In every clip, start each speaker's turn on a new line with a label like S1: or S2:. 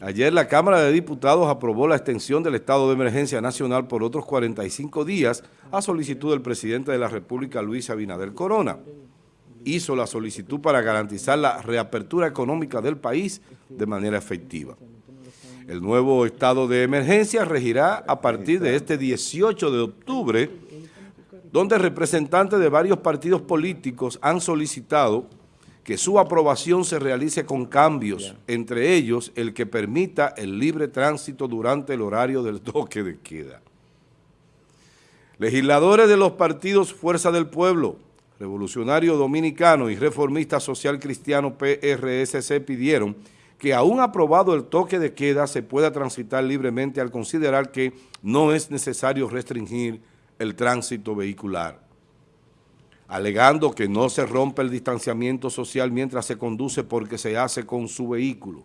S1: Ayer la Cámara de Diputados aprobó la extensión del estado de emergencia nacional por otros 45 días a solicitud del presidente de la República, Luis Abinader Corona. Hizo la solicitud para garantizar la reapertura económica del país de manera efectiva. El nuevo estado de emergencia regirá a partir de este 18 de octubre, donde representantes de varios partidos políticos han solicitado que su aprobación se realice con cambios, entre ellos el que permita el libre tránsito durante el horario del toque de queda. Legisladores de los partidos Fuerza del Pueblo, Revolucionario Dominicano y Reformista Social Cristiano PRSC pidieron que aún aprobado el toque de queda se pueda transitar libremente al considerar que no es necesario restringir el tránsito vehicular alegando que no se rompe el distanciamiento social mientras se conduce porque se hace con su vehículo.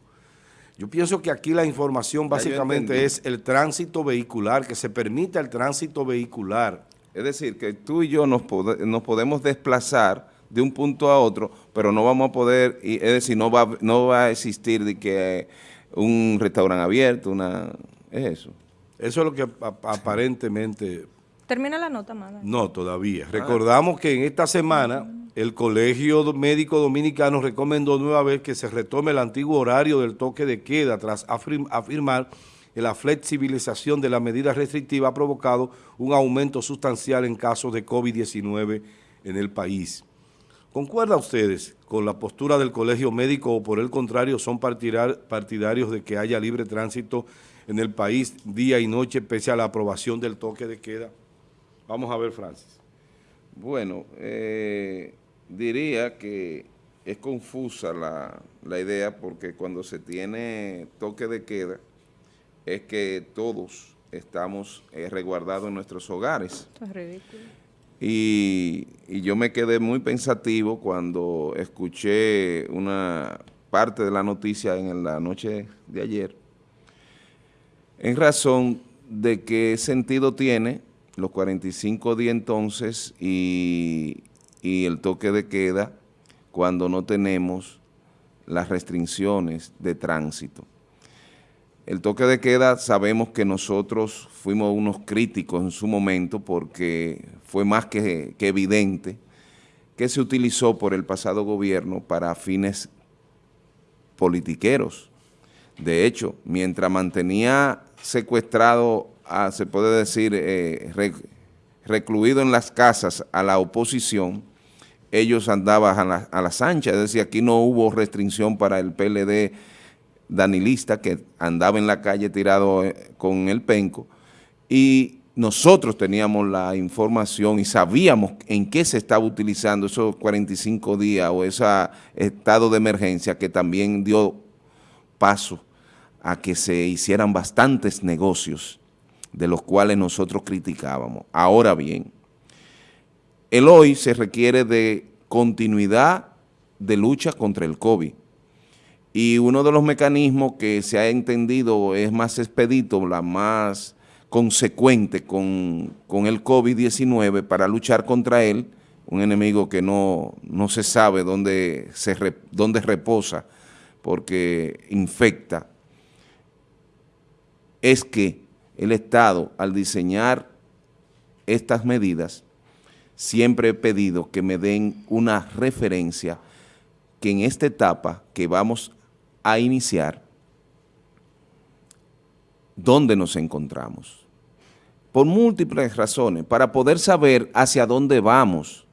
S1: Yo pienso que aquí la información básicamente es el tránsito vehicular, que se permita el tránsito vehicular.
S2: Es decir, que tú y yo nos, podemos desplazar de un punto a otro, pero no vamos a poder, es decir, no va, no va a existir de que un restaurante abierto, una, es eso.
S1: Eso es lo que aparentemente
S3: Termina la nota, Mada.
S1: No, todavía. Recordamos que en esta semana el Colegio Médico Dominicano recomendó nueva vez que se retome el antiguo horario del toque de queda tras afirmar que la flexibilización de la medida restrictiva ha provocado un aumento sustancial en casos de COVID-19 en el país. ¿Concuerda ustedes con la postura del Colegio Médico o por el contrario son partidarios de que haya libre tránsito en el país día y noche pese a la aprobación del toque de queda? Vamos a ver, Francis.
S2: Bueno, eh, diría que es confusa la, idea porque cuando se tiene toque de queda es que todos estamos eh, resguardados en nuestros hogares. Esto es ridículo. Y, y, yo me quedé muy pensativo cuando escuché una parte de la noticia en la noche de ayer en razón de qué sentido tiene los 45 días entonces y, el toque de queda cuando no tenemos las restricciones de tránsito. El toque de queda sabemos que nosotros fuimos unos críticos en su momento porque fue más que, que, evidente que se utilizó por el pasado gobierno para fines politiqueros. De hecho, mientras mantenía secuestrado se puede decir, eh, recluido en las casas a la oposición, ellos andaban a la, a las anchas, es decir, aquí no hubo restricción para el PLD danilista que andaba en la calle tirado eh, con el penco. Y nosotros teníamos la información y sabíamos en qué se estaba utilizando esos 45 días o ese estado de emergencia que también dio paso a que se hicieran bastantes negocios de los cuales nosotros criticábamos. Ahora bien, el hoy se requiere de continuidad de lucha contra el COVID. Y uno de los mecanismos que se ha entendido es más expedito, la más consecuente con, el COVID-19 para luchar contra él, un enemigo que no, no se sabe dónde, se dónde reposa porque infecta, es que el Estado, al diseñar estas medidas, siempre he pedido que me den una referencia que en esta etapa que vamos a iniciar, ¿dónde nos encontramos? Por múltiples razones, para poder saber hacia dónde vamos,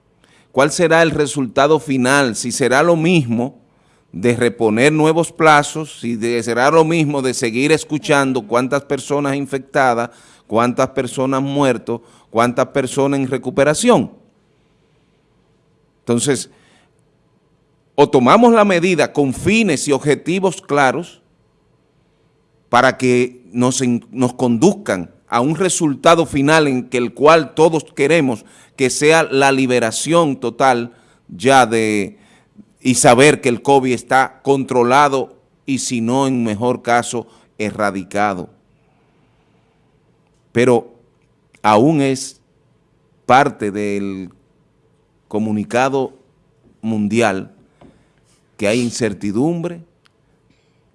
S2: cuál será el resultado final, si será lo mismo de reponer nuevos plazos, y de, será lo mismo de seguir escuchando cuántas personas infectadas, cuántas personas muertas, cuántas personas en recuperación. Entonces, o tomamos la medida con fines y objetivos claros para que nos, nos conduzcan a un resultado final en que el cual todos queremos que sea la liberación total ya de, y saber que el COVID está controlado y si no, en mejor caso, erradicado. Pero aún es parte del comunicado mundial que hay incertidumbre,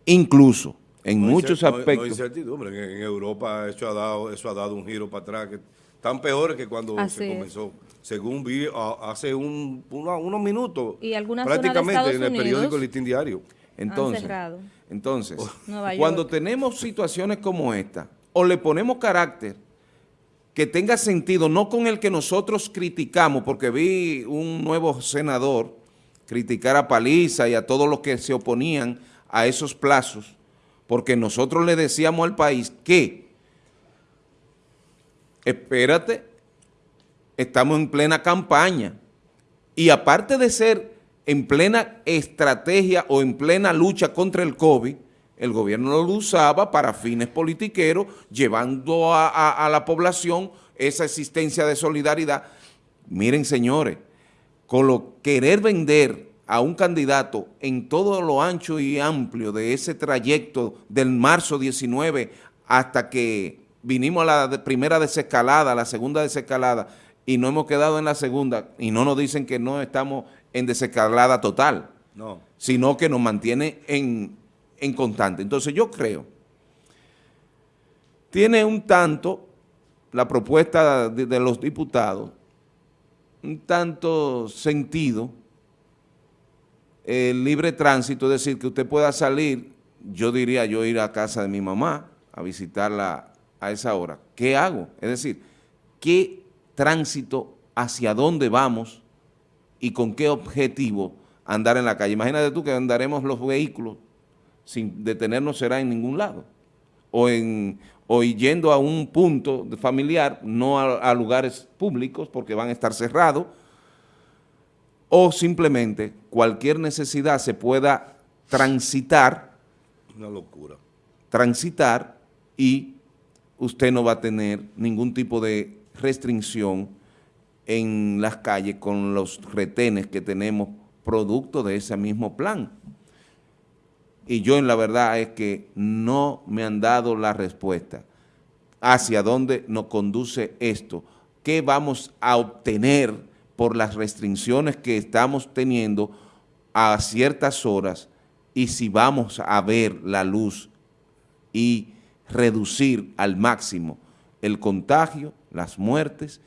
S2: incluso en
S1: No
S2: muchos aspectos.
S1: No, incertidumbre. En, en Europa eso ha, dado, eso ha dado un giro para atrás que tan peores que cuando
S3: Así
S1: se
S3: es.
S1: Según vi hace un, unos minutos,
S3: Y algunas
S1: prácticamente en el periódico
S3: Unidos
S1: Listín Diario.
S2: Entonces, entonces cuando tenemos situaciones como esta, o le ponemos carácter que tenga sentido, no con el que nosotros criticamos, porque vi un nuevo senador criticar a Paliza y a todos los que se oponían a esos plazos, porque nosotros le decíamos al país que, espérate, estamos en plena campaña, y aparte de ser en plena estrategia o en plena lucha contra el COVID, el gobierno lo usaba para fines politiqueros, llevando a, la población esa existencia de solidaridad. Miren, señores, con querer vender a un candidato en todo lo ancho y amplio de ese trayecto del marzo 19 hasta que vinimos a la primera desescalada, a la segunda desescalada, y no hemos quedado en la segunda, y no nos dicen que no estamos en desescalada total,
S1: No.
S2: sino que nos mantiene en, en constante. Entonces yo creo, tiene un tanto la propuesta de, de los diputados, un tanto sentido, el libre tránsito, es decir, que usted pueda salir, yo diría yo ir a casa de mi mamá a visitarla a esa hora. ¿Qué hago? Es decir, ¿qué tránsito, hacia dónde vamos y con qué objetivo andar en la calle? Imagínate tú que andaremos los vehículos sin detenernos será en ningún lado. O, en, o yendo a un punto familiar, no a, a lugares públicos porque van a estar cerrados, o simplemente cualquier necesidad se pueda transitar,
S1: Una locura.
S2: transitar y usted no va a tener ningún tipo de restricción en las calles con los retenes que tenemos producto de ese mismo plan. Y yo en la verdad es que no me han dado la respuesta. Hacia dónde nos conduce esto, qué vamos a obtener por las restricciones que estamos teniendo a ciertas horas y si vamos a ver la luz y reducir al máximo el contagio, las muertes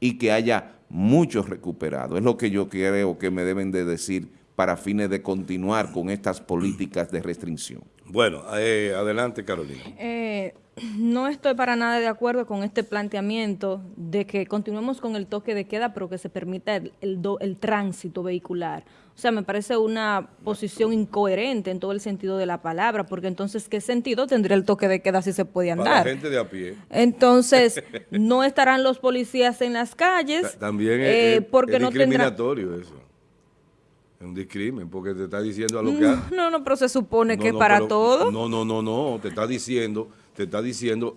S2: y que haya muchos recuperados. Es lo que yo creo que me deben de decir para fines de continuar con estas políticas de restricción.
S1: Bueno, eh, adelante Carolina.
S3: Eh, no estoy para nada de acuerdo con este planteamiento de que continuemos con el toque de queda, pero que se permita el, el do- el tránsito vehicular. O sea, me parece una posición incoherente en todo el sentido de la palabra, porque entonces, ¿qué sentido tendría el toque de queda si se puede
S1: Para la
S3: andar?
S1: gente de a pie.
S3: Entonces, no estarán los policías en las calles,
S1: Ta- También es,
S3: eh,
S1: es-
S3: porque
S1: es
S3: no tendrá...
S1: discriminatorio eso. Es un discrimen, porque te está diciendo a lo que... ha-
S3: No, no, pero se supone
S1: No,
S3: que
S1: no,
S3: para
S1: pero-
S3: todo.
S1: No, no, no, no, te está diciendo, te está diciendo,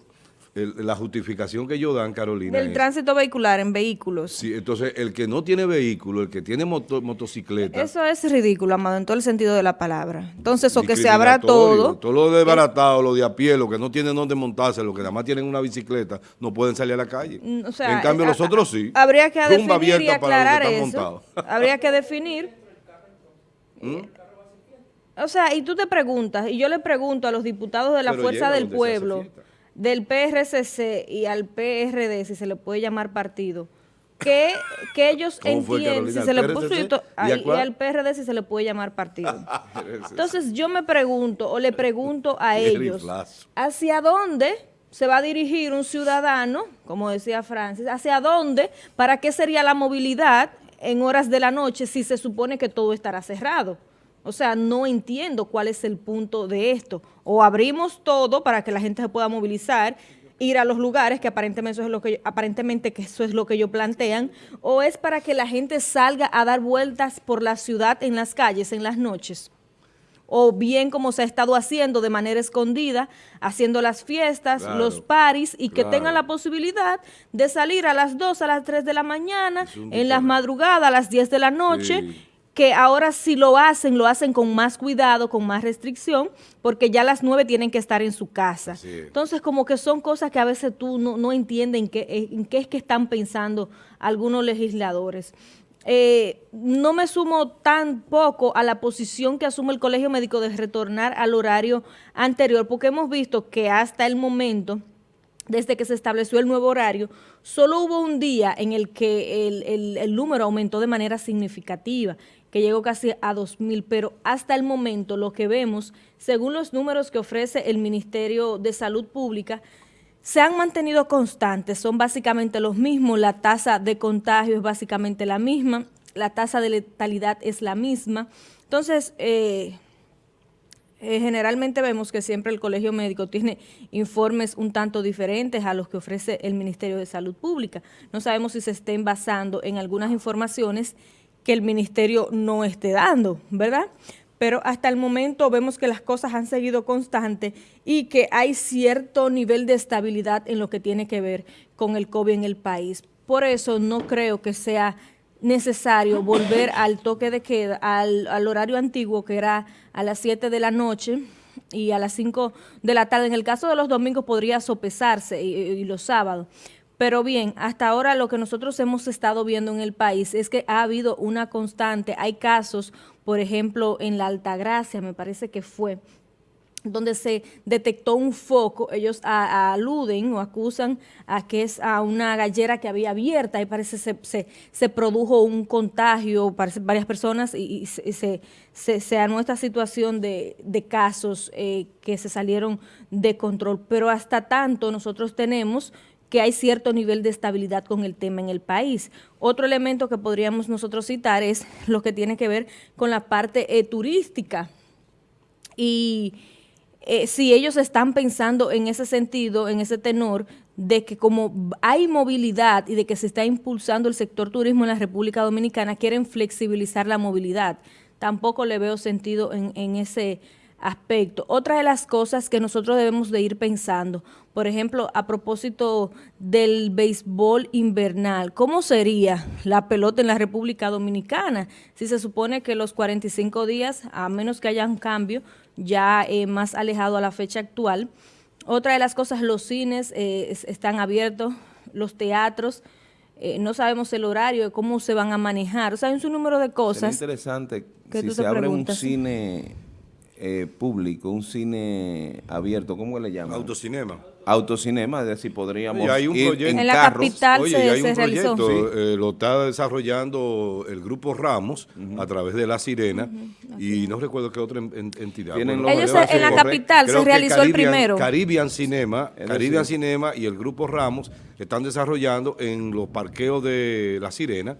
S1: el- la justificación que ellos dan, Carolina,
S3: Del
S1: es-
S3: tránsito vehicular en vehículos.
S1: sí, entonces el que no tiene vehículo, el que tiene moto- motocicleta,
S3: Eso es ridículo, Amado, en todo el sentido de la palabra. Entonces, o que se abra todo.
S1: Todo lo desbaratado, lo de a pie, los que no tienen dónde montarse, los que nada más tienen una bicicleta, no pueden salir a la calle.
S3: Mm, o sea,
S1: en cambio,
S3: eh,
S1: los otros sí.
S3: Habría que definir y
S1: abierta para los
S3: aclarar
S1: que están
S3: eso.
S1: montados.
S3: Habría que definir.
S1: ¿Mm?
S3: O sea, y tú te preguntas, y yo le pregunto a los diputados de la
S1: Pero
S3: Fuerza del Pueblo, del PRCC y al PRD, si se le puede llamar partido, que, que ellos
S1: ¿Cómo fue,
S3: entienden, si se le
S1: ¿Al
S3: puso y
S1: ¿Y
S3: al- PRD si se le puede llamar partido. Entonces yo me pregunto o le pregunto a ellos. ¿hacia dónde se va a dirigir un ciudadano, como decía Francis, hacia dónde, para qué sería la movilidad en horas de la noche si se supone que todo estará cerrado? O sea, no entiendo cuál es el punto de esto. O abrimos todo para que la gente se pueda movilizar, ir a los lugares, que aparentemente eso es lo que, aparentemente que eso es lo que ellos plantean, o es para que la gente salga a dar vueltas por la ciudad en las calles en las noches o bien como se ha estado haciendo de manera escondida, haciendo las fiestas,
S1: Claro,
S3: los paris y que tengan la posibilidad de salir a las 2, a las 3 de la mañana, en las madrugadas, a las 10 de la noche,
S1: Sí.
S3: que ahora si lo hacen, lo hacen con más cuidado, con más restricción, porque ya a las 9 tienen que estar en su casa. Entonces, como que son cosas que a veces tú no, no entiendes en qué, en qué es que están pensando algunos legisladores. Eh, no me sumo tan poco a la posición que asume el Colegio Médico de retornar al horario anterior, porque hemos visto que hasta el momento, desde que se estableció el nuevo horario, solo hubo un día en el que el, el número aumentó de manera significativa, que llegó casi a 2.000, pero hasta el momento lo que vemos, según los números que ofrece el Ministerio de Salud Pública, se han mantenido constantes, son básicamente los mismos, la tasa de contagio es básicamente la misma, la tasa de letalidad es la misma. Entonces, eh, eh, generalmente vemos que siempre el colegio médico tiene informes un tanto diferentes a los que ofrece el Ministerio de Salud Pública. No sabemos si se estén basando en algunas informaciones que el ministerio no esté dando, ¿verdad? Pero hasta el momento vemos que las cosas han seguido constantes y que hay cierto nivel de estabilidad en lo que tiene que ver con el COVID en el país. Por eso no creo que sea necesario volver al toque de queda, al, horario antiguo que era a las 7 de la noche y a las 5 de la tarde. En el caso de los domingos podría sopesarse y los sábados. Pero bien, hasta ahora lo que nosotros hemos estado viendo en el país es que ha habido una constante, hay casos, por ejemplo, en la Altagracia, me parece que fue, donde se detectó un foco, ellos aluden o acusan a que es a una gallera que había abierta y parece se, se, se produjo un contagio, parece varias personas y, se, se, se, armó esta situación de, de casos eh, que se salieron de control. Pero hasta tanto nosotros tenemos que hay cierto nivel de estabilidad con el tema en el país. Otro elemento que podríamos nosotros citar es lo que tiene que ver con la parte eh, turística. Y eh, si ellos están pensando en ese sentido, en ese tenor, de que como hay movilidad y de que se está impulsando el sector turismo en la República Dominicana, quieren flexibilizar la movilidad. Tampoco le veo sentido en, en ese aspecto. Otra de las cosas que nosotros debemos de ir pensando, por ejemplo, a propósito del béisbol invernal, ¿cómo sería la pelota en la República Dominicana? Si se supone que los 45 días, a menos que haya un cambio ya eh, más alejado a la fecha actual. Otra de las cosas, los cines eh, están abiertos, los teatros, eh, no sabemos el horario, cómo se van a manejar. O sea, hay un número de cosas.
S2: Es interesante que si se abre un cine eh, público, un cine abierto, ¿cómo le llaman?
S1: Autocinema.
S2: Autocinema, es decir, podríamos
S1: hay un proyecto,
S3: en, la capital
S1: Oye, se, hay un proyecto, eh, lo está desarrollando el Grupo Ramos a través de La Sirena y no recuerdo qué otra entidad.
S3: Ellos en la capital se realizó el primero.
S1: Caribbean Cinema, Caribbean Cinema y el Grupo Ramos están desarrollando en los parqueos de La Sirena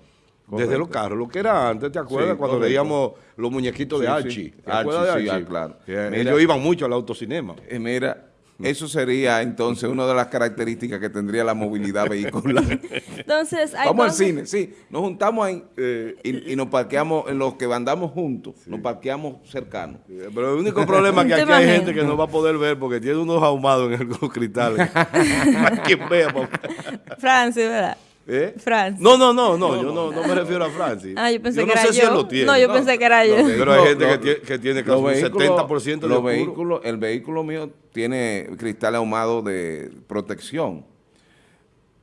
S1: desde los carros, lo que era antes, ¿te acuerdas? Cuando veíamos los muñequitos de Archie. ¿Te acuerdas de Archie? claro. ellos iban mucho al autocinema.
S2: Eh, mira, eso sería entonces una de las características que tendría la movilidad vehicular.
S3: Entonces,
S2: Vamos al cine, sí. Nos juntamos ahí eh, y, nos parqueamos, en los que andamos juntos, nos parqueamos cercanos.
S1: Pero el único problema es que aquí hay gente que no va a poder ver porque tiene unos ahumados en los cristales. Para quien vea.
S3: Francis, ¿verdad?
S1: ¿Eh? No, no, no, no, yo no, no, me refiero a Francis.
S3: Ah, yo pensé
S1: yo
S3: que no era sé yo. Si
S1: lo tiene.
S3: No, yo pensé que era yo.
S1: pero hay gente que, tiene, que tiene casi un 70% de
S2: los vehículos. El vehículo mío tiene cristal ahumado de protección.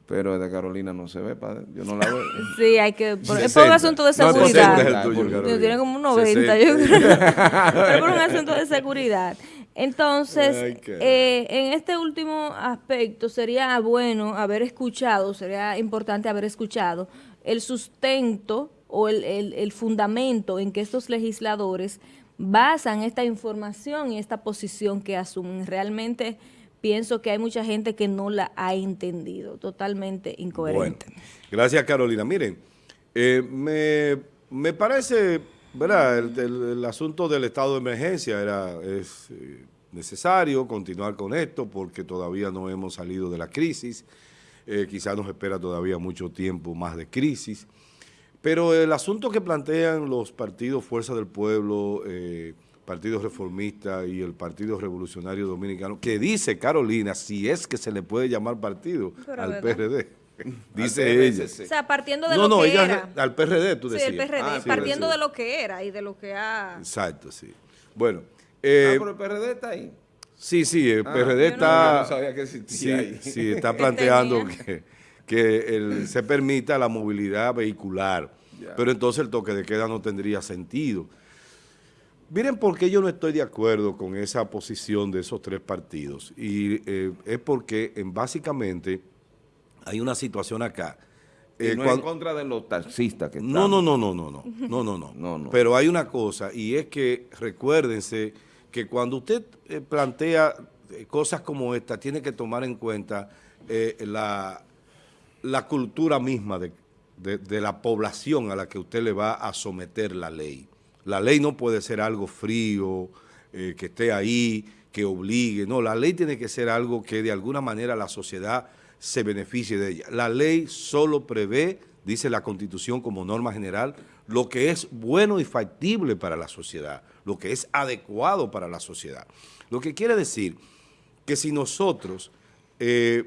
S2: Pero de Carolina no se ve, padre. Yo no la veo.
S3: Sí, hay que... Por, es por un asunto de seguridad. No, es el tuyo, Tiene como un 90, yo creo. es por un asunto de seguridad. Entonces, eh, en este último aspecto sería bueno haber escuchado, sería importante haber escuchado el sustento o el, el, fundamento en que estos legisladores basan esta información y esta posición que asumen. Realmente pienso que hay mucha gente que no la ha entendido, totalmente incoherente.
S1: gracias Carolina. Miren, eh, me, me parece ¿verdad? El, asunto del estado de emergencia era es eh, necesario continuar con esto porque todavía no hemos salido de la crisis, eh, quizás nos espera todavía mucho tiempo más de crisis, pero el asunto que plantean los partidos Fuerza del Pueblo, eh, Partido Reformista y el Partido Revolucionario Dominicano, que dice Carolina, si es que se le puede llamar partido al PRD, Dice ella.
S3: O sea, partiendo de lo que era.
S1: al PRD, tú decías.
S3: Sí, el PRD, ah, partiendo de lo que era y de lo que ha...
S1: Exacto, sí. Bueno.
S2: Eh, ah, pero el PRD está ahí.
S1: Sí, sí, el ah, PRD está... No, sabía que existía ahí. Sí, está planteando que, que se permita la movilidad vehicular. pero entonces el toque de queda no tendría sentido. Miren por qué yo no estoy de acuerdo con esa posición de esos tres partidos. Y eh, es porque en, básicamente hay una situación acá.
S2: Eh, no en contra de los taxistas que
S1: no, no, no, no, no, no, no, no, no, no, no. Pero hay una cosa y es que recuérdense que cuando usted eh, plantea cosas como esta, tiene que tomar en cuenta la, la cultura misma de, de la población a la que usted le va a someter la ley. La ley no puede ser algo frío, eh, que esté ahí, que obligue. No, la ley tiene que ser algo que de alguna manera la sociedad se beneficie de ella. La ley solo prevé, dice la Constitución como norma general, lo que es bueno y factible para la sociedad, lo que es adecuado para la sociedad. Lo que quiere decir que si nosotros eh,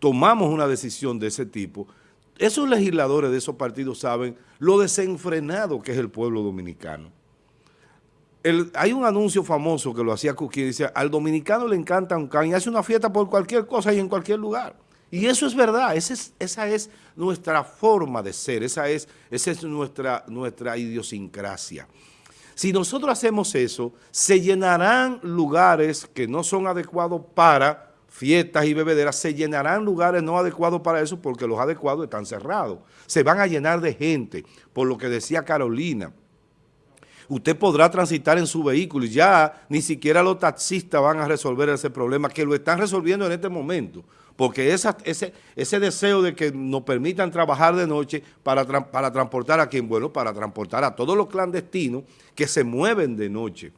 S1: tomamos una decisión de ese tipo, esos legisladores de esos partidos saben lo desenfrenado que es el pueblo dominicano. Hay un anuncio famoso que lo hacía Cookie, dice, al dominicano le encanta un can y hace una fiesta por cualquier cosa y en cualquier lugar. Y eso es verdad, esa es, nuestra forma de ser, esa es, esa es nuestra, nuestra idiosincrasia. Si nosotros hacemos eso, se llenarán lugares que no son adecuados para fiestas y bebederas, se llenarán lugares no adecuados para eso porque los adecuados están cerrados. Se van a llenar de gente, por lo que decía Carolina. Usted podrá transitar en su vehículo y ya ni siquiera los taxistas van a resolver ese problema, que lo están resolviendo en este momento, porque ese, ese deseo de que nos permitan trabajar de noche para, para transportar a quien, bueno, para transportar a todos los clandestinos que se mueven de noche.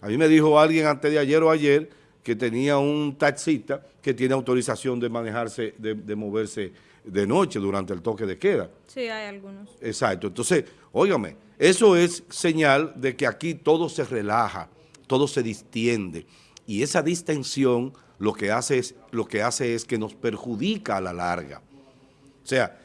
S1: A mí me dijo alguien antes de ayer o ayer que tenía un taxista que tiene autorización de manejarse, de, moverse de noche durante el toque de queda.
S3: Sí, hay algunos.
S1: Exacto. Entonces, óigame, eso es señal de que aquí todo se relaja, todo se distiende. Y esa distensión lo que hace es, lo que, hace es que nos perjudica a la larga. O sea,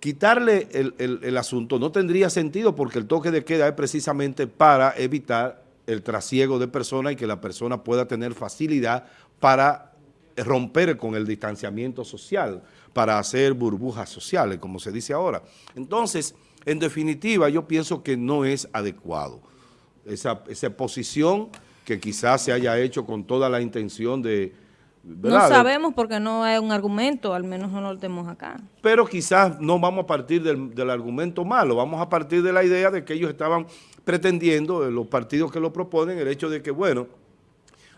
S1: quitarle el, el asunto no tendría sentido porque el toque de queda es precisamente para evitar el trasiego de personas y que la persona pueda tener facilidad para romper con el distanciamiento social, para hacer burbujas sociales, como se dice ahora. Entonces, en definitiva, yo pienso que no es adecuado esa, esa posición que quizás se haya hecho con toda la intención de...
S3: No sabemos porque no hay un argumento, al menos no lo tenemos acá.
S1: Pero quizás no vamos a partir del, del argumento malo, vamos a partir de la idea de que ellos estaban pretendiendo, los partidos que lo proponen, el hecho de que, bueno,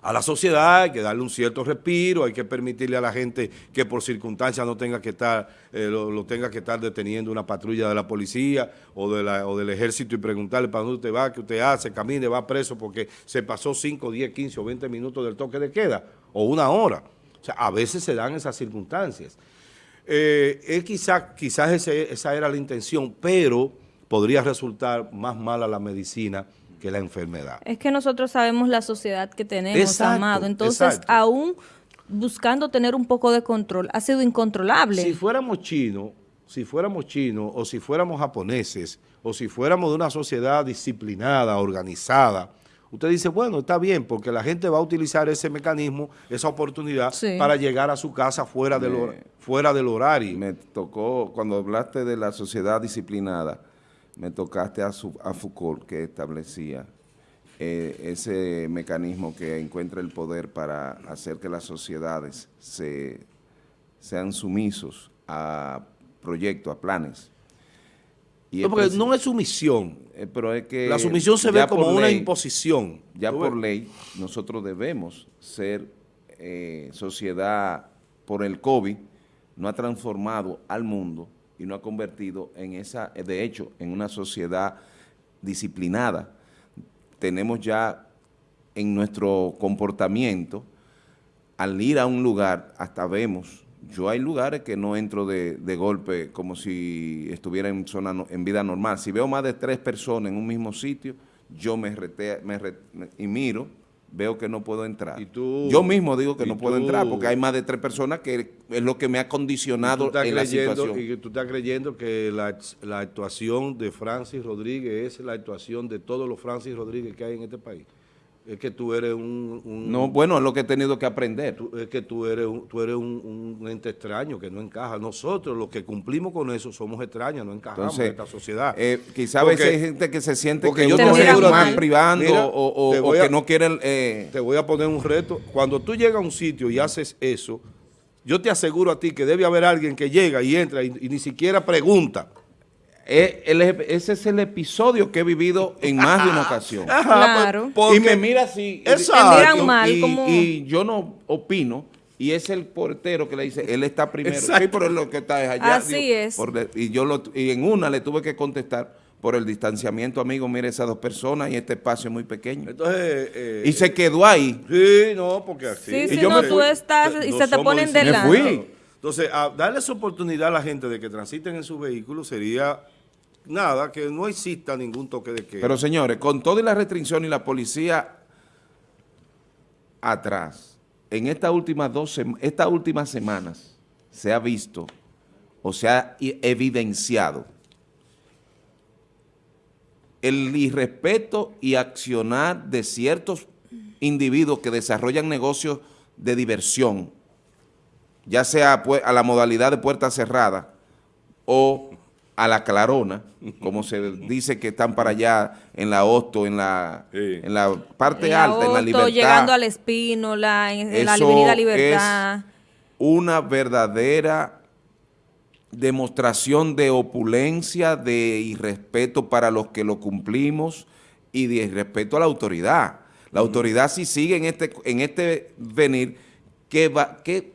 S1: a la sociedad hay que darle un cierto respiro, hay que permitirle a la gente que por circunstancias no tenga que estar, eh, lo, tenga que estar deteniendo una patrulla de la policía o, de la, o del ejército y preguntarle para dónde usted va, qué usted hace, camine, va preso porque se pasó 5, 10, 15 o 20 minutos del toque de queda o una hora. O sea, a veces se dan esas circunstancias. Eh, quizás quizás esa era la intención, pero podría resultar más mala la medicina que la enfermedad.
S3: Es que nosotros sabemos la sociedad que tenemos, Amado, entonces aún buscando tener un poco de control, ha sido incontrolable.
S1: Si fuéramos chinos, si fuéramos chinos o si fuéramos japoneses o si fuéramos de una sociedad disciplinada, organizada, usted dice, bueno, está bien, porque la gente va a utilizar ese mecanismo, esa oportunidad para llegar a su casa fuera, del, fuera del horario.
S2: Me tocó, cuando hablaste de la sociedad disciplinada, me tocaste a, Foucault que establecía eh, ese mecanismo que encuentra el poder para hacer que las sociedades se, sean sumisos a proyectos, a planes.
S1: no, porque no es sumisión.
S2: Eh, pero es que
S1: la sumisión se ve como una imposición.
S2: Ya por ley, nosotros debemos ser eh, sociedad por el COVID, no ha transformado al mundo y no ha convertido en esa, de hecho, en una sociedad disciplinada. Tenemos ya en nuestro comportamiento, al ir a un lugar, hasta vemos, yo hay lugares que no entro de, golpe como si estuviera en, zona, en vida normal. Si veo más de tres personas en un mismo sitio, yo me, rete, me y miro veo que no puedo entrar. Yo mismo digo que no puedo entrar porque hay más de tres personas que es lo que me ha condicionado en la situación.
S1: Y tú estás creyendo que la, actuación de Francis Rodríguez es la actuación de todos los Francis Rodríguez que hay en este país. Es que tú eres un... un-
S2: No, bueno, es lo que he tenido que aprender.
S1: tú- es que tú eres, un, tú eres un, un ente extraño que no encaja. Nosotros, los que cumplimos con eso, somos extraños, no encajamos
S2: Entonces,
S1: en esta sociedad.
S2: eh, quizá a veces hay gente que se siente que
S1: yo
S3: te
S2: más privando
S1: Mira,
S2: o, o- que no quieren... eh,
S1: Te voy a poner un reto. Cuando tú llegas a un sitio y haces eso, yo te aseguro a ti que debe haber alguien que llega y entra y, y ni siquiera pregunta.
S2: Eh, el- ese es el episodio que he vivido en más de una ocasión.
S3: Claro.
S1: Porque-
S2: y me mira así. y-
S1: Exacto.
S3: Te miran mal,
S2: y,
S3: como-
S2: y yo no opino. Y es el portero que le dice, él está primero.
S1: Exacto.
S2: Sí, pero él lo que está es allá.
S3: Así es.
S2: por y yo lo, y en una le tuve que contestar por el distanciamiento, amigo, mire esas dos personas y este espacio es muy pequeño.
S1: Entonces, eh,
S2: Y se quedó ahí.
S1: Sí, no, porque así.
S3: Sí,
S2: Y
S3: si
S2: yo
S3: no,
S2: me
S3: tú estás y
S1: No
S3: se te ponen delante.
S2: fui.
S1: Entonces, a darles oportunidad a la gente de que transiten en sus vehículos sería nada, que no exista ningún toque de queda.
S2: Pero señores, con toda la restricción y la policía atrás, en estas últimas dos estas últimas semanas se ha visto o se ha evidenciado el irrespeto y accionar de ciertos individuos que desarrollan negocios de diversión, ya sea a la modalidad de puerta cerrada o a la clarona, como se dice que están para allá en la Hosto, en la,
S1: Sí.
S2: en la parte
S3: En la
S2: alta, en la libertad.
S3: llegando al Espínola, en, en la Avenida Libertad.
S2: es una verdadera demostración de opulencia, de irrespeto para los que lo cumplimos y de irrespeto a la autoridad. La autoridad si sigue en este, en este venir, ¿qué, va, qué,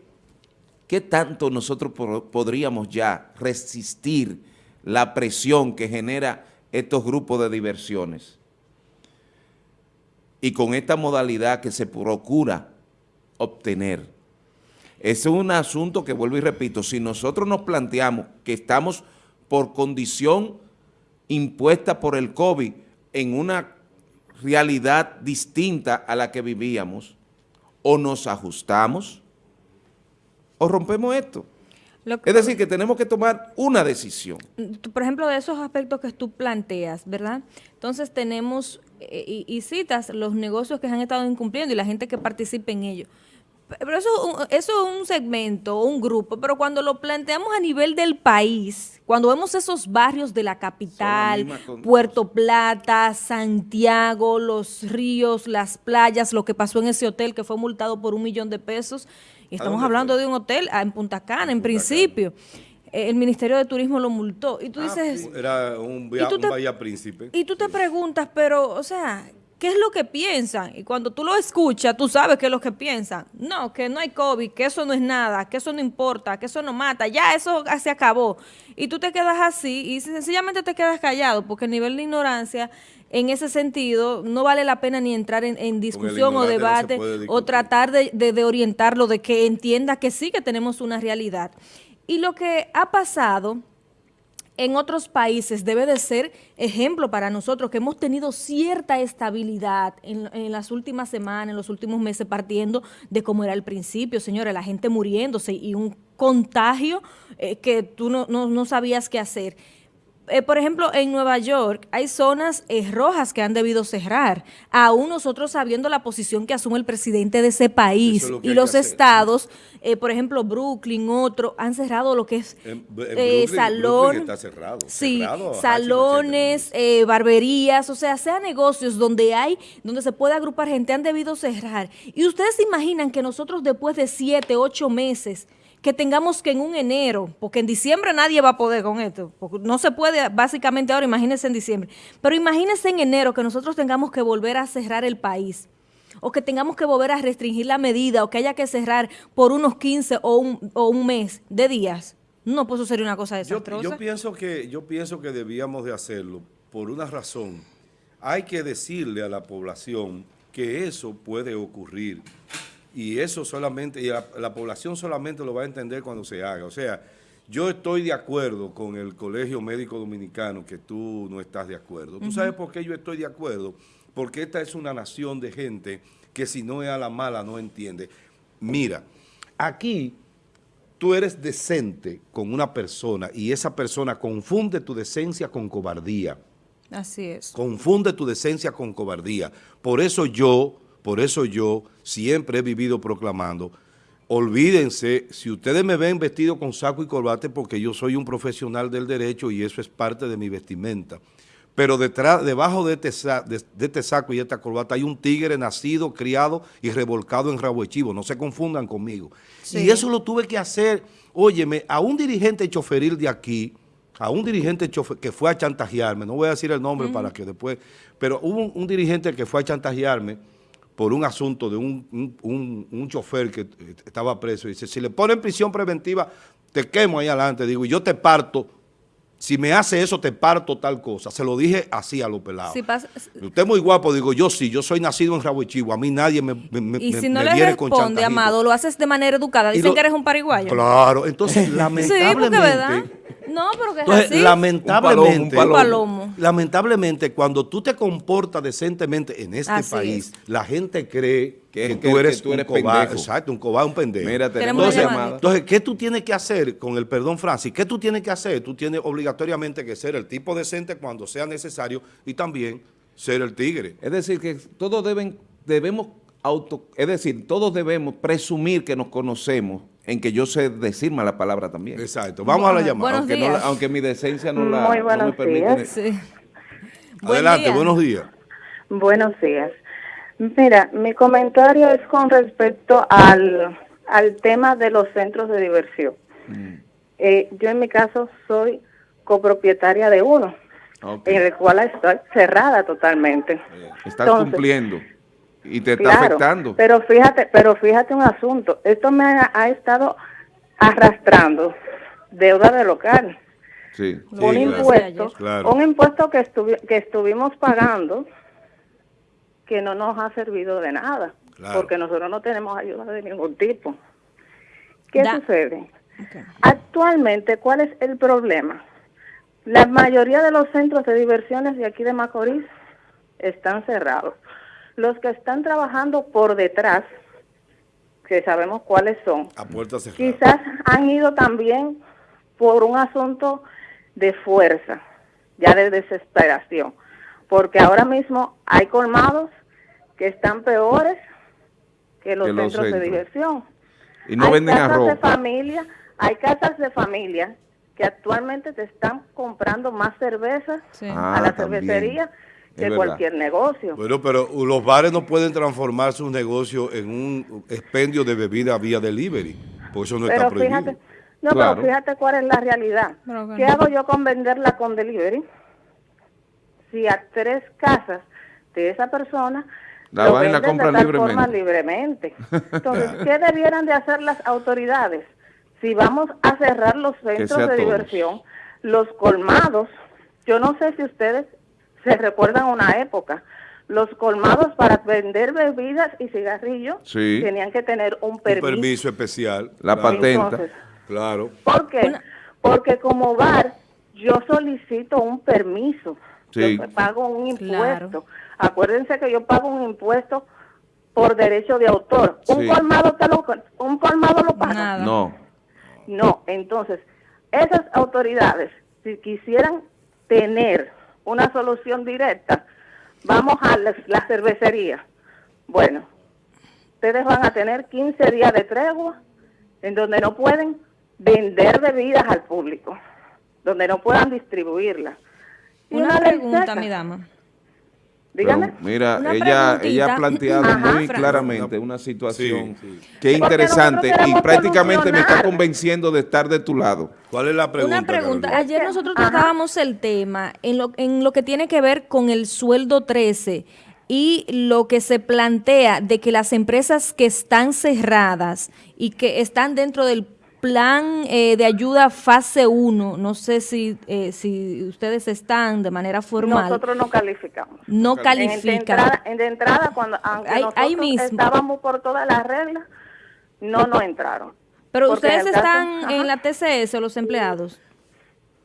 S2: qué tanto nosotros po- podríamos ya resistir la presión que genera estos grupos de diversiones? Y con esta modalidad que se procura obtener. Ese es un asunto que vuelvo y repito, si nosotros nos planteamos que estamos por condición impuesta por el COVID en una realidad distinta a la que vivíamos, o nos ajustamos o rompemos esto.
S3: Lo que-
S2: Es decir, que tenemos que tomar una decisión.
S3: tú, por ejemplo, de esos aspectos que tú planteas, ¿verdad? Entonces tenemos eh, y, y citas los negocios que se han estado incumpliendo y la gente que participa en ello. Pero eso, es un- eso es un segmento, un grupo, pero cuando lo planteamos a nivel del país, cuando vemos esos barrios de la capital, Puerto Plata, Santiago, los ríos, las playas, lo que pasó en ese hotel que fue multado por un millón de pesos, y estamos hablando
S1: fue?
S3: de un hotel en Punta Cana, en
S1: Punta
S3: principio. Eh, El Ministerio de Turismo lo multó. Y tú
S1: Ah,
S3: dices,
S1: Era un,
S3: ¿Y
S1: via-
S3: tú
S1: un Bahía Príncipe.
S3: y tú te preguntas, pero, o sea, ¿qué es lo que piensan? Y cuando tú lo escuchas, tú sabes qué es lo que piensan. No, que no hay COVID, que eso no es nada, que eso no importa, que eso no mata, ya eso se acabó. Y tú te quedas así y sencillamente te quedas callado, porque el nivel de ignorancia en ese sentido no vale la pena ni entrar en, en discusión o
S1: no
S3: debate o tratar de, de- de orientarlo, de que entienda que sí que tenemos una realidad. Y lo que ha pasado en otros países debe de ser ejemplo para nosotros que hemos tenido cierta estabilidad en, en las últimas semanas, en los últimos meses, partiendo de cómo era el principio, señores, la gente muriéndose y un contagio eh, que tú no, no- no sabías qué hacer. Eh, por ejemplo, en Nueva York hay zonas eh, rojas que han debido cerrar, aún nosotros sabiendo la posición que asume el presidente de ese país
S1: es lo
S3: y los estados, eh, por ejemplo, Brooklyn, otro, han cerrado lo que es
S1: En- en
S3: eh,
S1: Brooklyn-
S3: salón,
S1: Brooklyn está cerrado,
S3: sí,
S1: cerrado
S3: salones, eh, barberías, o sea, sea negocios donde hay, donde se puede agrupar gente, han debido cerrar. Y ustedes se imaginan que nosotros después de siete, ocho meses, que tengamos que en un enero, porque en diciembre nadie va a poder con esto, porque no se puede básicamente ahora, imagínense en diciembre, pero imagínense en enero que nosotros tengamos que volver a cerrar el país o que tengamos que volver a restringir la medida o que haya que cerrar por unos 15 o un, o un mes de días. No, pues eso sería una cosa
S1: Yo,
S3: desastrosa.
S1: yo pienso que, yo pienso que debíamos de hacerlo por una razón. Hay que decirle a la población que eso puede ocurrir. Y eso solamente, y la, la población solamente lo va a entender cuando se haga. O sea, yo estoy de acuerdo con el Colegio Médico Dominicano que tú no estás de acuerdo. ¿Tú sabes por qué yo estoy de acuerdo? Porque esta es una nación de gente que si no es a la mala no entiende. Mira, aquí tú eres decente con una persona y esa persona confunde tu decencia con cobardía.
S3: Así es.
S1: Confunde tu decencia con cobardía. Por eso yo Por eso yo siempre he vivido proclamando, olvídense, si ustedes me ven vestido con saco y corbate, porque yo soy un profesional del derecho y eso es parte de mi vestimenta. Pero detrás, debajo de este, de, este saco y esta corbata hay un tigre nacido, criado y revolcado en rabo de chivo. No se confundan conmigo. Y eso lo tuve que hacer, óyeme, a un dirigente choferil de aquí, a un dirigente que fue a chantajearme, no voy a decir el nombre para que después, pero hubo un, dirigente que fue a chantajearme por un asunto de un, un, chofer que eh, estaba preso. Y dice, si le ponen prisión preventiva, te quemo ahí adelante. Digo, y yo te parto si me hace eso, te parto tal cosa. Se lo dije así a los pelados. Usted es muy guapo, digo, yo sí, yo soy nacido en Rabo A mí nadie me, me
S3: Y si no le responde, Amado, lo haces de manera educada. Dicen que eres un pariguayo.
S1: Claro, entonces, lamentablemente... sí, ¿verdad?
S3: No, pero que es así.
S1: Lamentablemente, un palomo, lamentablemente, cuando tú te comportas decentemente en este país, la gente cree que, tú eres, un cobarde. Exacto, un cobarde, un pendejo.
S2: Mira, tenemos
S1: entonces, entonces, ¿qué tú tienes que hacer con el perdón, Francis? ¿Qué tú tienes que hacer? Tú tienes obligatoriamente que ser el tipo decente cuando sea necesario y también ser el tigre.
S2: Es decir, que todos deben, debemos auto, es decir, todos debemos presumir que nos conocemos en que yo sé decir la palabra también.
S1: Exacto. Vamos a la llamada.
S2: Aunque, aunque, mi decencia no, la,
S4: no me permite.
S1: Sí. Adelante, buenos días.
S4: Buenos días. Mira, mi comentario es con respecto al, al tema de los centros de diversión. Mm. Eh, yo en mi caso soy copropietaria de uno, en el cual estoy cerrada totalmente.
S2: Está cumpliendo y te está afectando.
S4: Pero fíjate, pero fíjate un asunto, esto me ha, estado arrastrando deuda de local.
S2: Sí,
S4: un impuesto, un impuesto que, que estuvimos pagando que no nos ha servido de nada, porque nosotros no tenemos ayuda de ningún tipo. ¿Qué sucede? Actualmente, ¿cuál es el problema? La mayoría de los centros de diversiones de aquí de Macorís están cerrados. Los que están trabajando por detrás, que sabemos cuáles son, quizás han ido también por un asunto de fuerza, ya de desesperación, porque ahora mismo hay colmados que están peores que los, centros, de diversión.
S2: Y no hay venden
S4: casas de familia, hay casas de familia que actualmente te están comprando más cerveza a la ah, que cualquier negocio.
S1: Bueno, pero los bares no pueden transformar sus negocios en un expendio de bebida vía delivery, por eso no está prohibido.
S4: Fíjate, no, pero fíjate cuál es la realidad. ¿Qué hago yo con venderla con delivery? Si a tres casas de esa persona
S2: la van la compra libremente.
S4: libremente. Entonces, ¿qué debieran de hacer las autoridades? Si vamos a cerrar los centros de diversión, los colmados, yo no sé si ustedes se recuerdan una época. Los colmados para vender bebidas y cigarrillos tenían que tener un permiso.
S1: Un permiso especial.
S2: La patenta.
S1: claro.
S4: ¿Por qué? Porque como bar yo solicito un permiso. Yo pago un impuesto. Acuérdense que yo pago un impuesto por derecho de autor. ¿Un colmado te lo, un colmado lo paga?
S2: No.
S4: No, entonces, esas autoridades, si quisieran tener una solución directa, vamos a la, cervecería. Bueno, ustedes van a tener 15 días de tregua en donde no pueden vender bebidas al público, donde no puedan distribuirlas.
S3: Una, pregunta, mi dama.
S4: Dígame.
S2: mira, ella, ella ha planteado muy claramente una situación que es interesante y prácticamente me está convenciendo de estar de tu lado.
S1: ¿Cuál es la pregunta?
S3: Una pregunta. Ayer nosotros tratábamos el tema en lo, en lo que tiene que ver con el sueldo 13 y lo que se plantea de que las empresas que están cerradas y que están dentro del plan eh, de ayuda fase 1, no sé si, eh, si ustedes están de manera formal.
S4: Nosotros no calificamos.
S3: No califican.
S4: En, de entrada, cuando aunque nosotros estábamos por todas las reglas, no nos entraron.
S3: Pero ustedes están en la TCS, los empleados.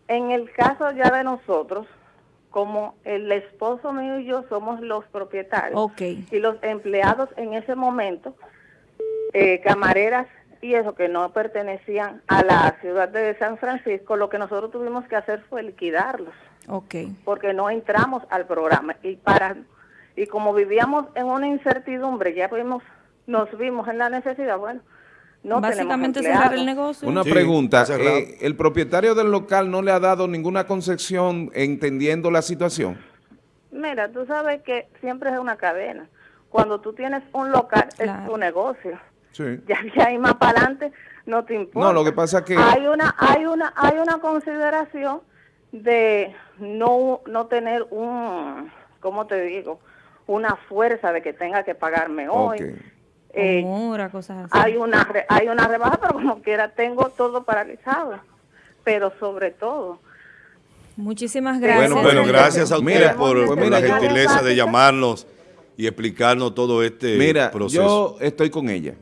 S4: En el caso ya de nosotros, como el esposo mío y yo somos los propietarios y los empleados en ese momento, eh, camareras y eso que no pertenecían a la ciudad de San Francisco, lo que nosotros tuvimos que hacer fue liquidarlos.
S3: Ok.
S4: Porque no entramos al programa. Y para Y como vivíamos en una incertidumbre, ya vimos, nos vimos en la necesidad, bueno, no
S3: Básicamente cerrar el negocio.
S2: Una pregunta, eh, ¿el propietario del local no le ha dado ninguna concesión entendiendo la situación?
S4: Mira, tú sabes que siempre es una cadena. Cuando tú tienes un local, es tu negocio. Sí. Ya, ya más para adelante no te importa.
S2: No, lo que pasa es que...
S4: Hay una, hay una, hay una consideración de no, no tener un, ¿cómo te digo? Una fuerza de que tenga que pagarme hoy.
S3: Eh, cosas
S4: así. Hay una, hay una rebaja, pero como quiera tengo todo paralizado. Pero sobre todo,
S3: Muchísimas gracias.
S1: Bueno, bueno gracias a ustedes por, por la gentileza de llamarnos y explicarnos todo este
S2: mira, Yo estoy con ella.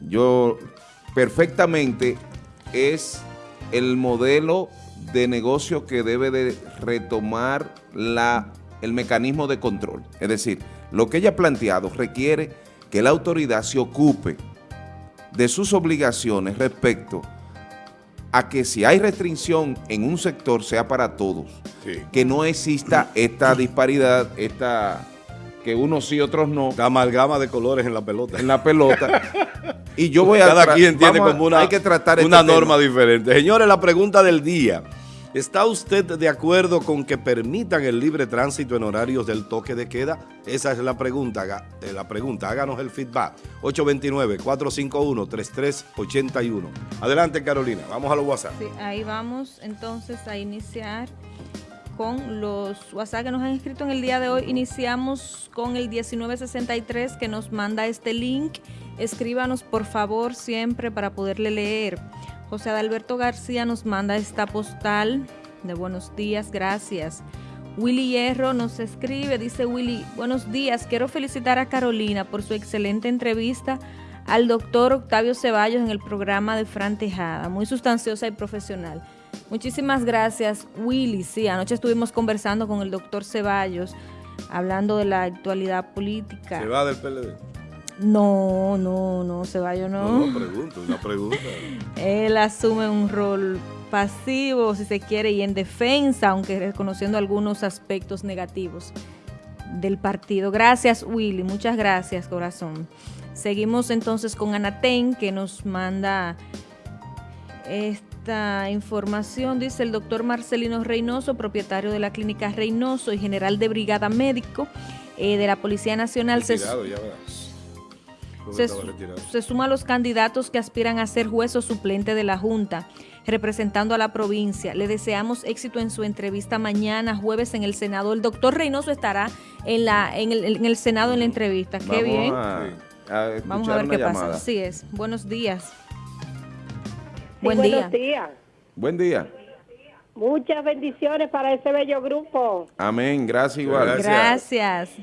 S2: Yo perfectamente es el modelo de negocio que debe de retomar la, el mecanismo de control. Es decir, lo que ella ha planteado requiere que la autoridad se ocupe de sus obligaciones respecto a que si hay restricción en un sector sea para todos, que no exista esta disparidad, esta que unos sí, otros no.
S1: La amalgama de colores en la pelota.
S2: En la pelota. y yo voy a...
S1: Cada quien tiene como una, hay que tratar una este norma diferente. Señores, la pregunta del día. ¿Está usted de acuerdo con que permitan el libre tránsito en horarios del toque de queda? Esa es la pregunta. Eh, la pregunta. Háganos el feedback. 829-451-3381. Adelante, Carolina. Vamos a los WhatsApp.
S3: Sí, ahí vamos entonces a iniciar con los WhatsApp que nos han escrito en el día de hoy. Iniciamos con el 1963 que nos manda este link. Escríbanos por favor siempre para poderle leer. José Adalberto García nos manda esta postal de buenos días, gracias. Willy Hierro nos escribe, dice Willy, buenos días, quiero felicitar a Carolina por su excelente entrevista al doctor Octavio Ceballos en el programa de Fran Tejada, muy sustanciosa y profesional. Muchísimas gracias, Willy. Sí, anoche estuvimos conversando con el doctor Ceballos, hablando de la actualidad política.
S1: ¿Se va del PLD?
S3: No, no, no, Ceballos no.
S1: No, pregunta, una pregunta.
S3: Él asume un rol pasivo, si se quiere, y en defensa, aunque reconociendo algunos aspectos negativos del partido. Gracias, Willy, muchas gracias, corazón. Seguimos entonces con Anaten, que nos manda esta información. Dice el doctor Marcelino Reynoso, propietario de la clínica Reynoso y general de brigada médico eh, de la Policía Nacional. Se, se, suma a los candidatos que aspiran a ser juez o suplente de la Junta, representando a la provincia. Le deseamos éxito en su entrevista mañana, jueves, en el Senado. El doctor Reynoso estará en, la, en, el, Senado en la entrevista. Qué bien. Vamos a ver qué pasa. Así es. Buenos días.
S4: Buen día. días.
S2: Buen día.
S4: Muchas bendiciones para ese bello grupo.
S2: Amén. Gracias igual.
S3: Gracias.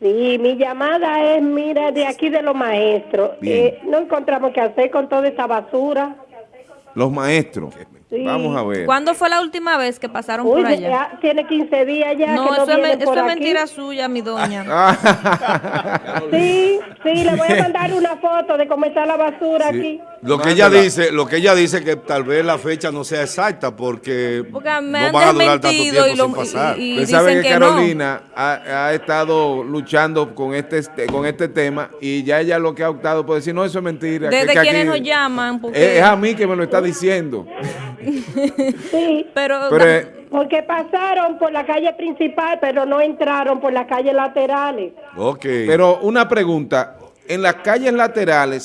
S4: Sí, mi llamada es, mira, de aquí de los maestros. Eh, no encontramos qué hacer con toda esta basura.
S2: Los maestros. Vamos a ver.
S3: ¿Cuándo fue la última vez que pasaron por allá?
S4: tiene 15 días ya.
S3: No, eso, es, mentira suya, mi doña.
S4: sí, sí, le voy a mandar una foto de cómo está la basura aquí.
S1: Lo que ella dice, lo que ella dice que tal vez la fecha no sea exacta porque,
S3: me no van a durar tanto tiempo y sin pasar.
S2: Y, sabe que, Carolina ha, estado luchando con este, este con este tema y ya ella lo que ha optado por decir, no, eso es mentira.
S3: Desde quienes nos llaman.
S2: Es, a mí que me lo está diciendo.
S4: Sí, pero... porque pasaron por la calle principal, pero no entraron por las calles laterales.
S2: Ok. Pero una pregunta, en las calles laterales,